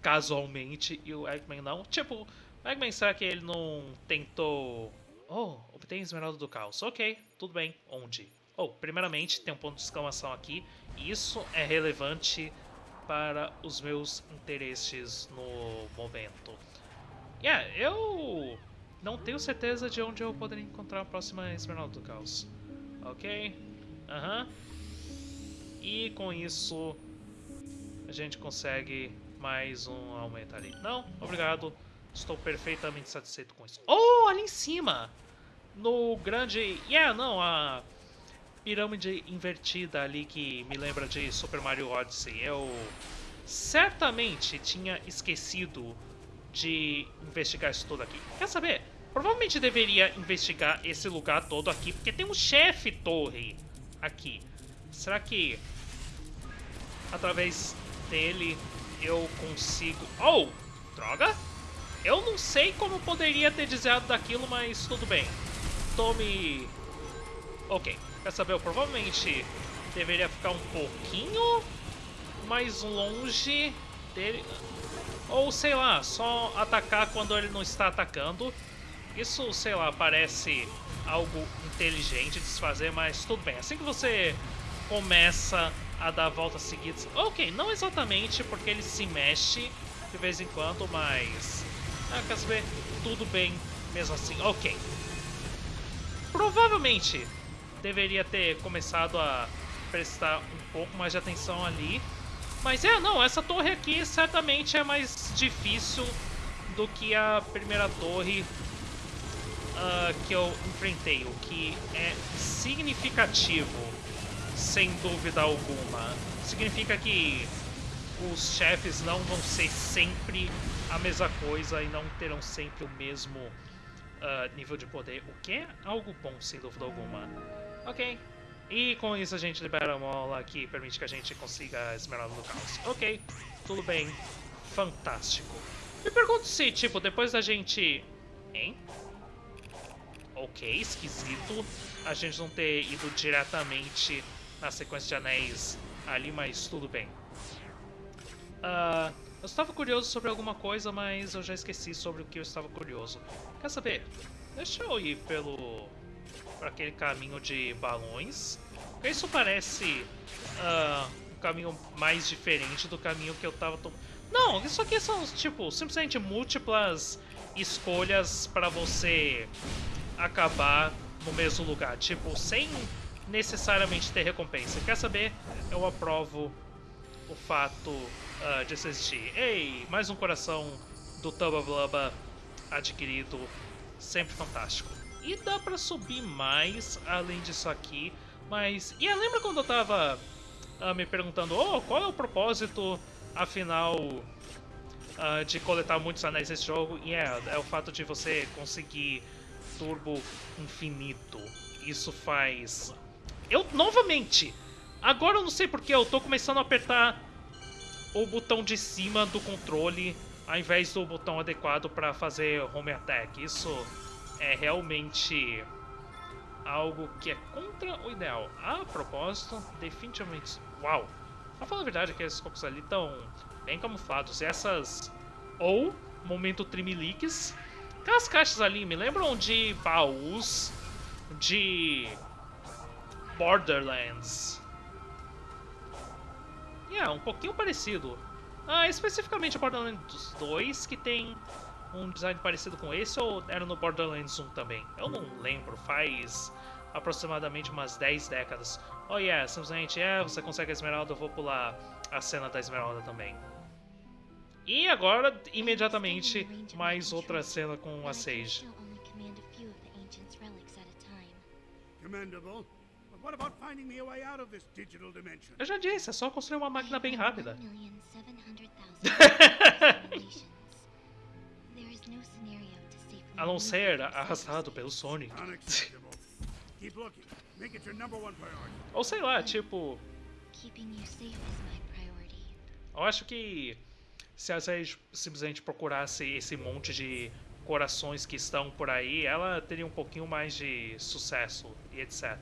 casualmente e o Eggman não. Tipo, o Eggman será que ele não tentou... Oh, obtém Esmeralda do Caos. Ok, tudo bem. Onde? Oh, primeiramente tem um ponto de exclamação aqui. Isso é relevante para os meus interesses no momento. Yeah, eu não tenho certeza de onde eu poderia encontrar a próxima Esmeralda do Caos. Ok? Aham. Uhum. E com isso a gente consegue mais um aumento ali. Não, obrigado. Estou perfeitamente satisfeito com isso. Oh, ali em cima! No grande... Yeah, não, a pirâmide invertida ali que me lembra de Super Mario Odyssey. Eu certamente tinha esquecido de investigar isso tudo aqui. Quer saber? Provavelmente deveria investigar esse lugar todo aqui, porque tem um chefe torre aqui. Será que através dele eu consigo... Oh! Droga! Eu não sei como poderia ter desviado daquilo, mas tudo bem. Tome... Ok, quer saber? Eu provavelmente deveria ficar um pouquinho mais longe dele. Ou, sei lá, só atacar quando ele não está atacando. Isso, sei lá, parece algo inteligente de se fazer, mas tudo bem. Assim que você começa a dar voltas seguidas... Ok, não exatamente porque ele se mexe de vez em quando, mas... Ah, quer saber? Tudo bem mesmo assim. Ok. Provavelmente deveria ter começado a prestar um pouco mais de atenção ali. Mas é, não, essa torre aqui certamente é mais difícil do que a primeira torre uh, que eu enfrentei, o que é significativo, sem dúvida alguma. Significa que os chefes não vão ser sempre a mesma coisa e não terão sempre o mesmo uh, nível de poder, o que é algo bom, sem dúvida alguma. Ok. E com isso a gente libera a mola que permite que a gente consiga a Esmeralda do Caos. Ok, tudo bem. Fantástico. Me pergunto se, tipo, depois da gente... Hein? Ok, esquisito. A gente não ter ido diretamente na sequência de anéis ali, mas tudo bem. Uh, eu estava curioso sobre alguma coisa, mas eu já esqueci sobre o que eu estava curioso. Quer saber? Deixa eu ir pelo... para aquele caminho de balões. Porque isso parece uh, um caminho mais diferente do caminho que eu estava tomando. Não, isso aqui são, tipo, simplesmente múltiplas escolhas para você acabar no mesmo lugar. Tipo, sem necessariamente ter recompensa. Quer saber? Eu aprovo o fato uh, de assistir. Ei, mais um coração do Tubba Blubba adquirido. Sempre fantástico. E dá pra subir mais além disso aqui. Mas... E lembra quando eu tava uh, me perguntando oh, qual é o propósito, afinal, uh, de coletar muitos anéis nesse jogo? E é, é o fato de você conseguir turbo infinito. Isso faz... Eu, novamente, agora eu não sei porque eu tô começando a apertar o botão de cima do controle ao invés do botão adequado para fazer home attack. Isso é realmente algo que é contra o ideal. A propósito, definitivamente... Uau! Pra falar a verdade, aqueles cocos ali estão bem camuflados. Essas... Ou, momento trimiliques. Aquelas caixas ali me lembram de baús de Borderlands. É, um pouquinho parecido. Ah, especificamente o Borderlands 2, que tem um design parecido com esse, ou era no Borderlands 1 também? Eu não lembro, faz aproximadamente umas 10 décadas. Oh yeah, simplesmente, é, você consegue a esmeralda, eu vou pular a cena da esmeralda também. E agora, imediatamente, mais outra cena com a Sage. Commendable. Eu já disse, é só construir uma máquina bem rápida. [LAUGHS] A não ser arrastado pelo Sonic. Ou sei lá, tipo... Eu acho que se a Sage simplesmente procurasse esse monte de corações que estão por aí, ela teria um pouquinho mais de sucesso e etc.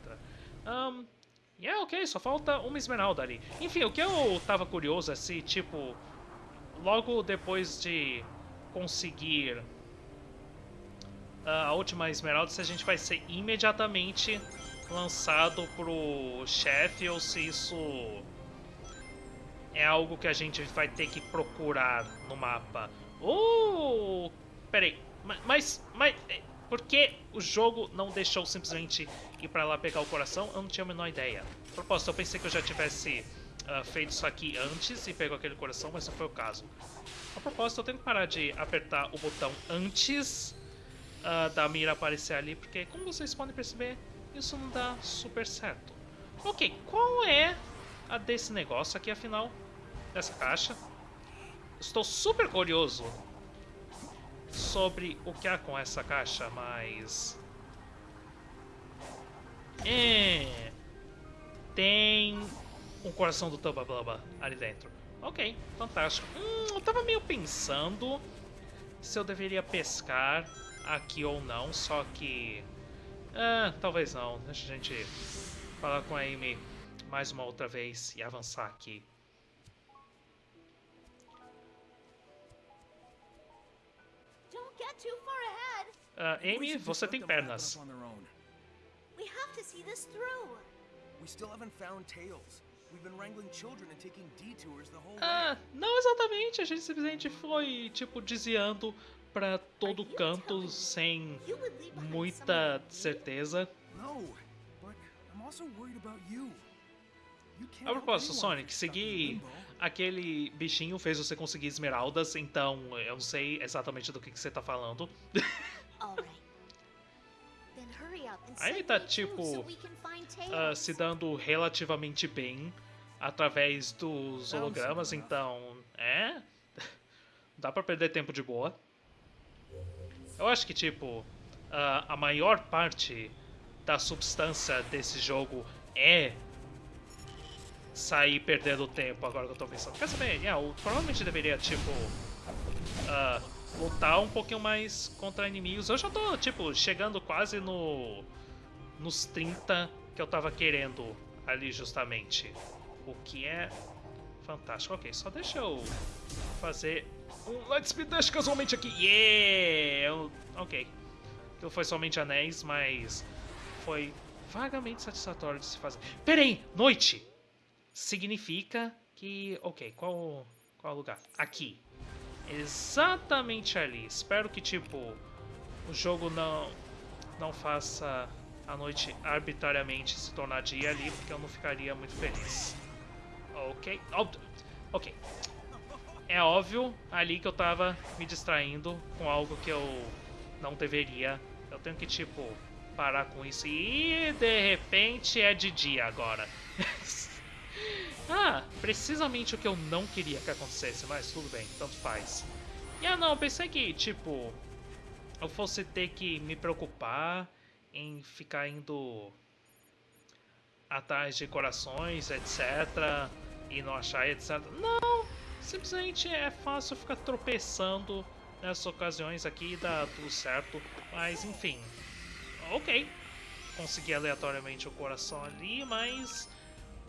Um, yeah, é ok, só falta uma esmeralda ali. Enfim, o que eu tava curioso é se, tipo, logo depois de conseguir uh, a última esmeralda, se a gente vai ser imediatamente lançado pro chefe ou se isso é algo que a gente vai ter que procurar no mapa. Oh, peraí, mas, mas, por que o jogo não deixou simplesmente ir pra lá pegar o coração? Eu não tinha a menor ideia. A propósito, eu pensei que eu já tivesse uh, feito isso aqui antes e pegou aquele coração, mas não foi o caso. A propósito, eu tenho que parar de apertar o botão antes uh, da mira aparecer ali, porque como vocês podem perceber, isso não dá super certo. Ok, qual é a desse negócio aqui, afinal? Dessa caixa? Estou super curioso sobre o que há com essa caixa, mas... É... Tem um coração do Tubba Blubba ali dentro. Ok, fantástico. Hum, eu tava meio pensando se eu deveria pescar aqui ou não, só que... Ah, talvez não. Deixa a gente falar com a Amy mais uma outra vez e avançar aqui. Uh, Amy, você tem pernas. We have to see this through. We still haven't found Tails. We've been wrangling children and taking detours the whole Ah, não exatamente. A gente simplesmente foi, tipo, desviando pra todo canto sem muita certeza. A propósito, Sonic, seguir aquele bichinho fez você conseguir esmeraldas, então eu não sei exatamente do que, que você tá falando. [LAUGHS] Aí ele tá, tipo, uh, se dando relativamente bem através dos hologramas, então, é... [LAUGHS] Dá pra perder tempo de boa. Eu acho que, tipo, uh, a maior parte da substância desse jogo é sair perdendo tempo, agora que eu tô pensando. Quer saber? Yeah, eu provavelmente deveria, tipo, uh, lutar um pouquinho mais contra inimigos. Eu já tô, tipo, chegando quase no nos 30 que eu tava querendo ali justamente. O que é fantástico. Ok, só deixa eu fazer um Light Speed Dash casualmente aqui. Yeah! Ok. Aquilo foi somente anéis, mas foi vagamente satisfatório de se fazer. Peraí! Noite! Significa que... Ok, qual, qual lugar? Aqui. Exatamente ali. Espero que, tipo, o jogo não, não faça a noite arbitrariamente se tornar dia ali, porque eu não ficaria muito feliz. Ok. Ok. É óbvio ali que eu tava me distraindo com algo que eu não deveria. Eu tenho que, tipo, parar com isso. E de repente é de dia agora. [LAUGHS] ah, precisamente o que eu não queria que acontecesse, mas tudo bem, tanto faz. E ah não, pensei que, tipo, eu fosse ter que me preocupar em ficar indo atrás de corações, etc. E não achar, etc. Não! Simplesmente é fácil ficar tropeçando nessas ocasiões aqui e dá tudo certo. Mas enfim. Ok. Consegui aleatoriamente o coração ali, mas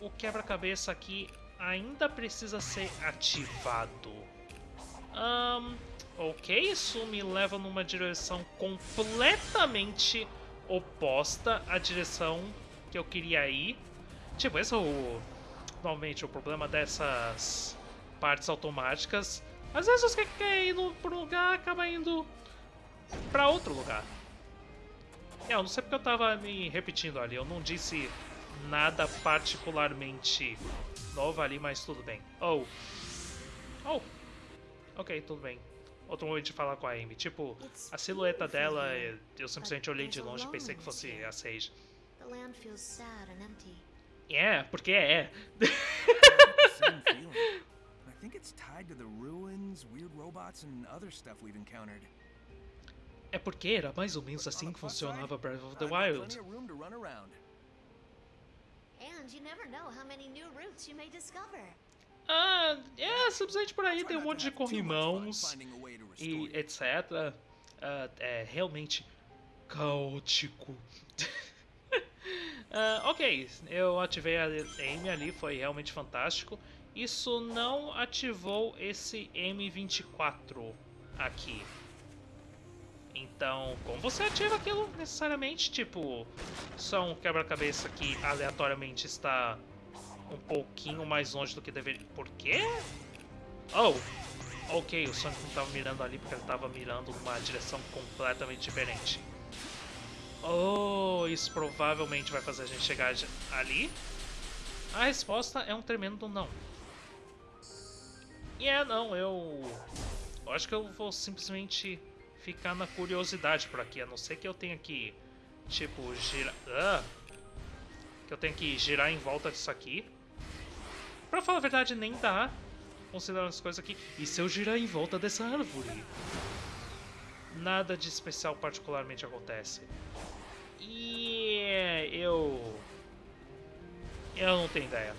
o quebra-cabeça aqui ainda precisa ser ativado. Um, ok, isso me leva numa direção completamente oposta à direção que eu queria ir. Tipo, esse é o... Normalmente o problema dessas partes automáticas. Às vezes você quer ir por um lugar, acaba indo para outro lugar. É, eu não sei porque eu tava me repetindo ali. Eu não disse nada particularmente novo ali, mas tudo bem. Oh. Oh. Ok, tudo bem outro momento de falar com a Amy. Tipo, a silhueta dela, eu simplesmente olhei de longe e pensei que fosse a Sage. É, porque é. [LAUGHS] I think it's tied to the ruins, weird robots and other stuff we've encountered. É porque era mais ou menos assim que funcionava Breath of the Wild. And you never know how many new routes you may discover. Ah, é, simplesmente por aí tem um monte de corrimãos e etc. Uh, ah, é realmente caótico. uh, [LAUGHS] ok, eu ativei a aim ali, foi realmente fantástico. Isso não ativou esse M24 aqui. Então, como você ativa aquilo necessariamente? Tipo, só um quebra-cabeça que aleatoriamente está um pouquinho mais longe do que deveria. Por quê? Oh! Ok, o Sonic não estava mirando ali porque ele estava mirando numa direção completamente diferente. Oh, isso provavelmente vai fazer a gente chegar ali. A resposta é um tremendo não. E é não, eu... eu acho que eu vou simplesmente ficar na curiosidade por aqui, a não ser que eu tenha que, tipo, girar... Ah, que eu tenha que girar em volta disso aqui. Pra falar a verdade, nem dá, considerando as coisas aqui. E se eu girar em volta dessa árvore? Nada de especial particularmente acontece. E eu... Eu não tenho ideia.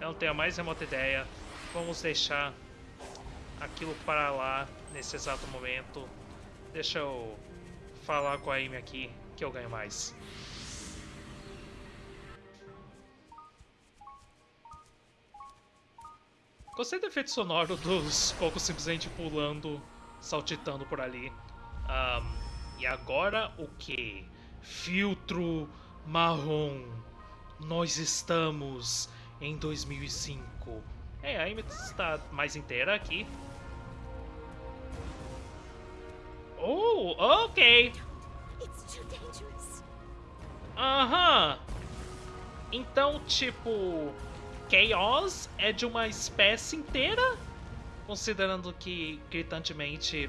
Eu não tenho a mais remota ideia. Vamos deixar aquilo para lá nesse exato momento. Deixa eu falar com a Amy aqui que eu ganho mais. Gostei do efeito sonoro dos cocos simplesmente pulando, saltitando por ali. Um, e agora o que? Filtro marrom. Nós estamos em 2005. É, a Amy está mais inteira aqui. Oh, ok. It's too dangerous. Aham. Então, tipo, Chaos é de uma espécie inteira? Considerando que, gritantemente,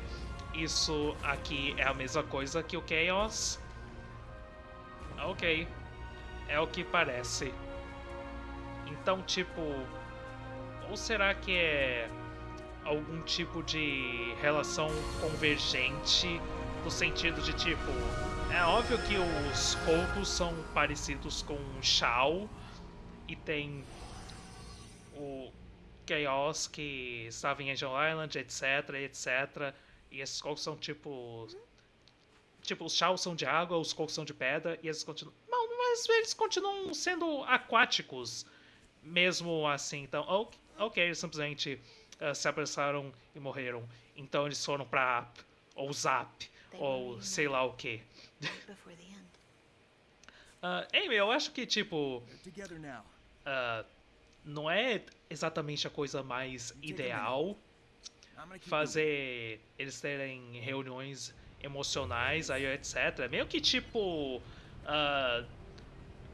isso aqui é a mesma coisa que o Chaos? Ok. É o que parece. Então, tipo... Ou será que é algum tipo de relação convergente no sentido de tipo é óbvio que os Kodos são parecidos com o Shao e tem o Chaos que estava em Angel Island, etc, etc. E esses Kodos são tipo tipo os Shao são de água, os Kodos são de pedra e esses continuam mas eles continuam sendo aquáticos mesmo assim. Então, ok, okay eles simplesmente uh, se abraçaram e morreram. Então eles foram pra App, ou Zap, ou sei lá o que. uh, [LAUGHS] Amy, eu acho que, tipo... Uh, não é exatamente a coisa mais ideal fazer eles terem reuniões emocionais, aí etc. Meio que, tipo... Uh,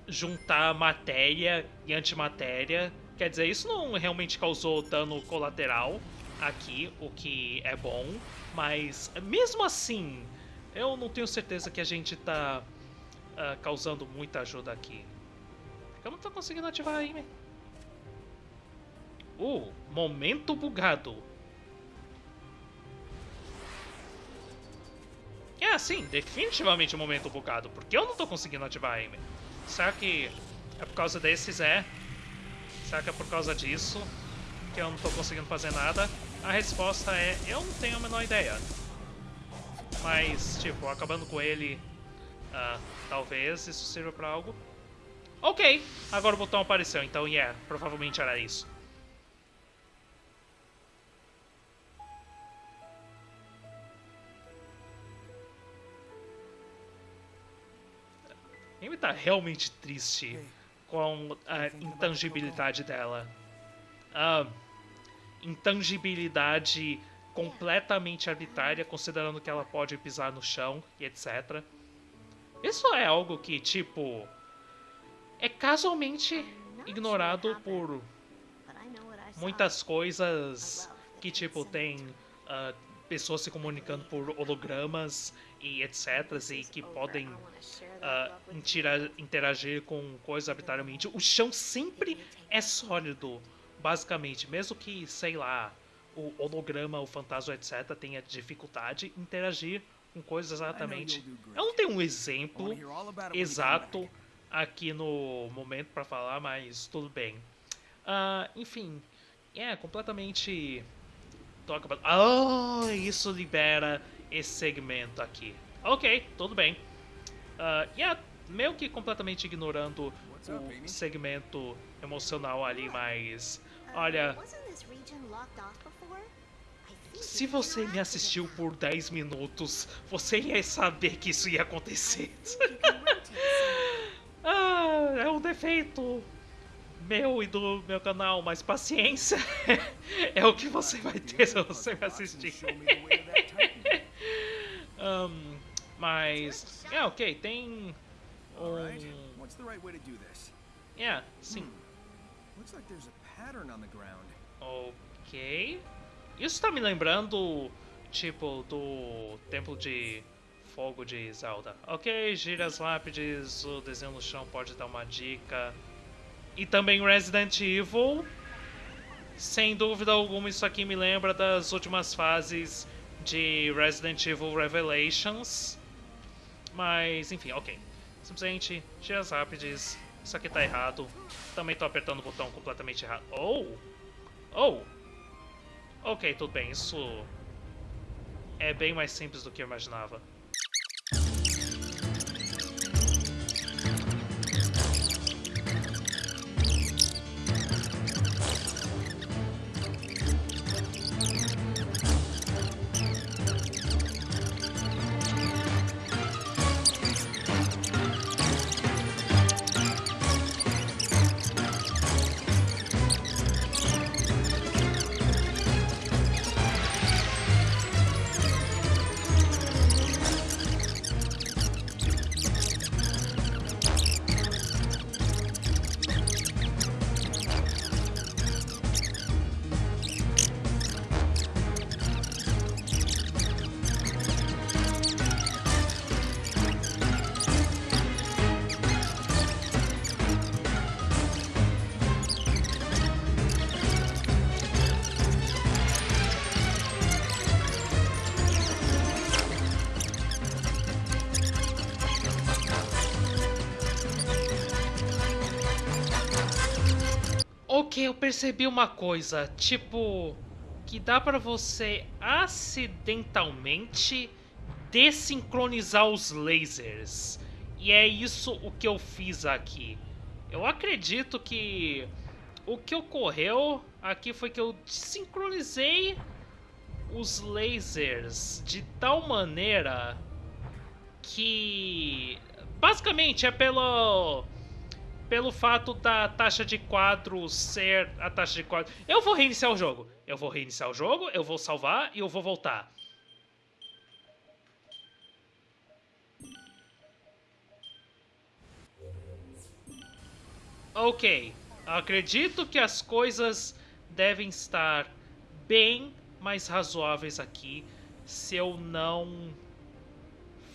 juntar matéria e antimatéria Quer dizer, isso não realmente causou dano colateral aqui, o que é bom, mas mesmo assim, eu não tenho certeza que a gente tá uh, causando muita ajuda aqui. Eu não tô conseguindo ativar aí, né? Uh, momento bugado. É, sim, definitivamente momento bugado, porque eu não tô conseguindo ativar a Amy. Será que é por causa desses, é? Será que é por causa disso que eu não estou conseguindo fazer nada? A resposta é, eu não tenho a menor ideia. Mas, tipo, acabando com ele, uh, talvez isso sirva pra algo. Ok, agora o botão apareceu, então yeah, provavelmente era isso. Ele tá realmente triste com a intangibilidade dela. Intangibilidade completamente arbitrária, considerando que ela pode pisar no chão e etc. Isso é algo que, tipo, é casualmente ignorado por muitas coisas que, tipo, tem uh, pessoas se comunicando por hologramas e etc. e que podem uh, interagir com coisas arbitrariamente. O chão sempre é sólido, basicamente. Mesmo que, sei lá, o holograma, o fantasma, etc. tenha dificuldade em interagir com coisas exatamente. Eu não tenho um exemplo exato aqui no momento para falar, mas tudo bem. Uh, enfim, é completamente Talk about... Oh, isso libera esse segmento aqui. Ok, tudo bem. Uh, yeah, meio que completamente ignorando o segmento emocional ali, mas... Olha... Se você me assistiu por 10 minutos, você ia saber que isso ia acontecer. [LAUGHS] ah, é um defeito meu e do meu canal, mas paciência [LAUGHS] é o que você vai ter se você me assistir. Um, mas, é ok, tem um... Yeah, sim. Ok. Isso tá me lembrando, tipo, do Templo de Fogo de Zelda. Ok, gira as lápides, o desenho no chão pode dar uma dica. E também Resident Evil. Sem dúvida alguma, isso aqui me lembra das últimas fases de Resident Evil Revelations. Mas, enfim, ok. Simplesmente, giras rápidas. Isso aqui tá errado. Também tô apertando o botão completamente errado. Oh! Oh! Ok, tudo bem. Isso é bem mais simples do que eu imaginava. Eu percebi uma coisa. Tipo, que dá pra você acidentalmente desincronizar os lasers. E é isso o que eu fiz aqui. Eu acredito que o que ocorreu aqui foi que eu desincronizei os lasers de tal maneira que basicamente é pelo pelo fato da taxa de quadros ser a taxa de quadros. Eu vou reiniciar o jogo. Eu vou reiniciar o jogo, eu vou salvar e eu vou voltar. Ok, acredito que as coisas devem estar bem mais razoáveis aqui se eu não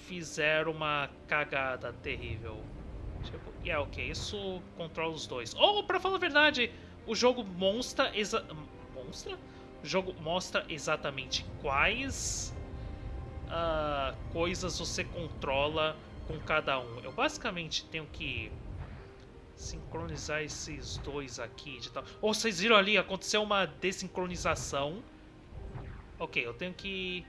fizer uma cagada terrível. Tipo, e yeah, ok, isso controla os dois. Ou, oh, pra falar a verdade, o jogo mostra... Exa mostra? O jogo mostra exatamente quais uh, coisas você controla com cada um. Eu basicamente tenho que sincronizar esses dois aqui de tal. Oh, vocês viram ali? Aconteceu uma desincronização. Ok, eu tenho que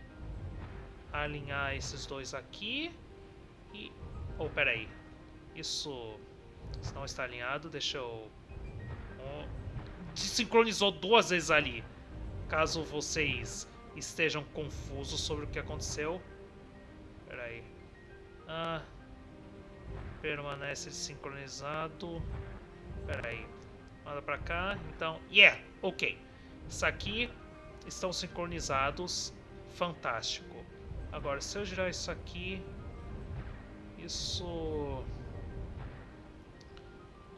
alinhar esses dois aqui. E... Oh, peraí. Isso... Isso não está alinhado. Deixa eu... Desincronizou duas vezes ali. Caso vocês estejam confusos sobre o que aconteceu. Peraí. Ah permanece sincronizado. Pera aí. Manda pra cá. Então, yeah, ok. Isso aqui estão sincronizados. Fantástico. Agora, se eu girar isso aqui... Isso...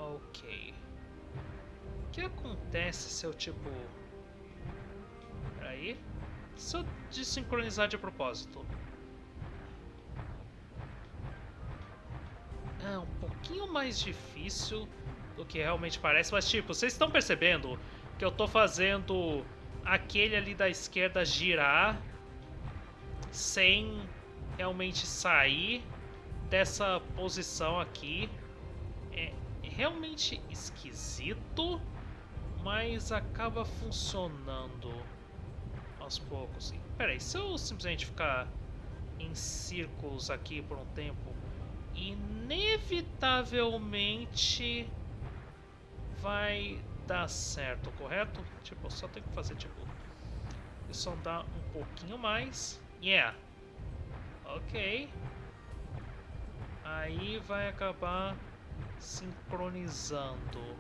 Ok. O que acontece se eu, tipo... Peraí. Se eu desincronizar de propósito? é um pouquinho mais difícil do que realmente parece, mas tipo, vocês estão percebendo que eu tô fazendo aquele ali da esquerda girar sem realmente sair dessa posição aqui. Realmente esquisito, mas acaba funcionando aos poucos. Pera aí, se eu simplesmente ficar em círculos aqui por um tempo, inevitavelmente vai dar certo, correto? Tipo, só tem que fazer, tipo, isso andar um pouquinho mais. Yeah. Ok. Aí vai acabar sincronizando.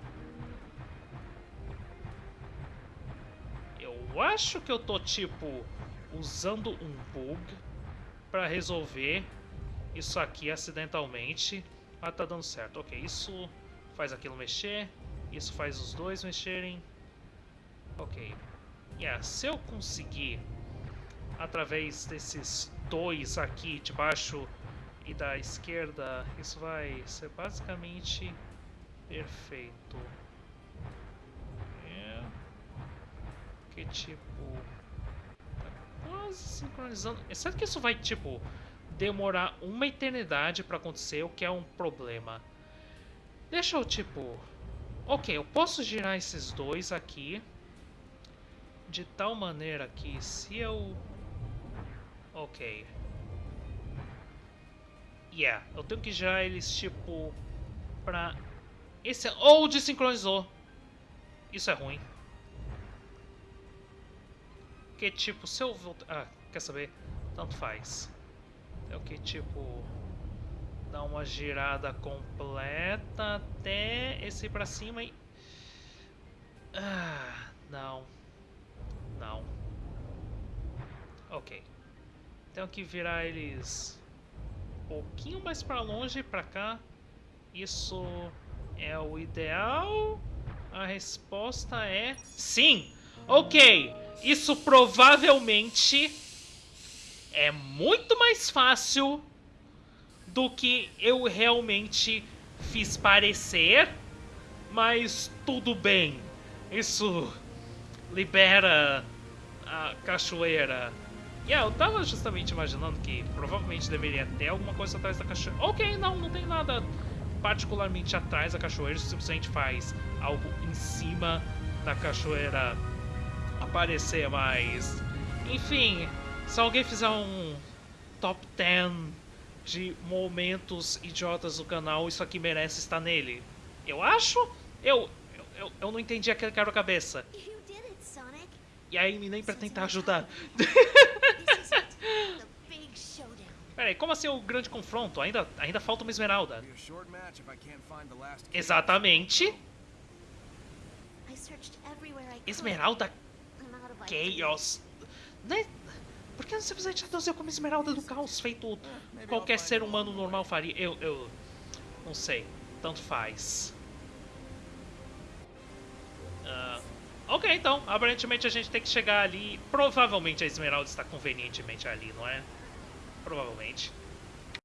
Eu acho que eu tô, tipo, usando um bug para resolver isso aqui acidentalmente. Ah, tá dando certo. Ok, isso faz aquilo mexer. Isso faz os dois mexerem. Ok. Yeah, se eu conseguir, através desses dois aqui de baixo e da esquerda, isso vai ser basicamente perfeito. É. Que tipo... Tá quase sincronizando. Será que isso vai, tipo demorar uma eternidade para acontecer, o que é um problema. Deixa eu, tipo... Ok, eu posso girar esses dois aqui. De tal maneira que se eu... Ok. Yeah, eu tenho que girar eles, tipo... Pra... Esse... Ou oh, desincronizou. Isso é ruim. Porque, tipo, se eu voltar... Ah, quer saber? Tanto faz. É o que, tipo, dá uma girada completa até esse pra cima e... Ah, não. Não. Ok. Tenho que virar eles pouquinho mais pra longe, pra cá. Isso é o ideal? A resposta é sim. Ok, isso provavelmente é muito mais fácil do que eu realmente fiz parecer, mas tudo bem. Isso libera a cachoeira. Yeah, eu tava justamente imaginando que provavelmente deveria ter alguma coisa atrás da cachoeira. Ok, não, não tem nada particularmente atrás da cachoeira, simplesmente faz algo em cima da cachoeira aparecer mais. Enfim, se alguém fizer um top 10 de momentos idiotas do canal, isso aqui merece estar nele. Eu acho? Eu, eu, eu, eu não entendi aquele quebra-cabeça. You did it, Sonic. E aí me nem pra tentar ajudar. Peraí, como assim o grande confronto? Ainda, ainda falta uma esmeralda. A. Exatamente. Esmeralda. Chaos. Né? Por que não simplesmente traduziu como Esmeralda do Caos, feito qualquer ser humano normal faria? Eu, eu não sei. Tanto faz. Ah, ok, então. Aparentemente a gente tem que chegar ali. Provavelmente a Esmeralda está convenientemente ali, não é? Provavelmente.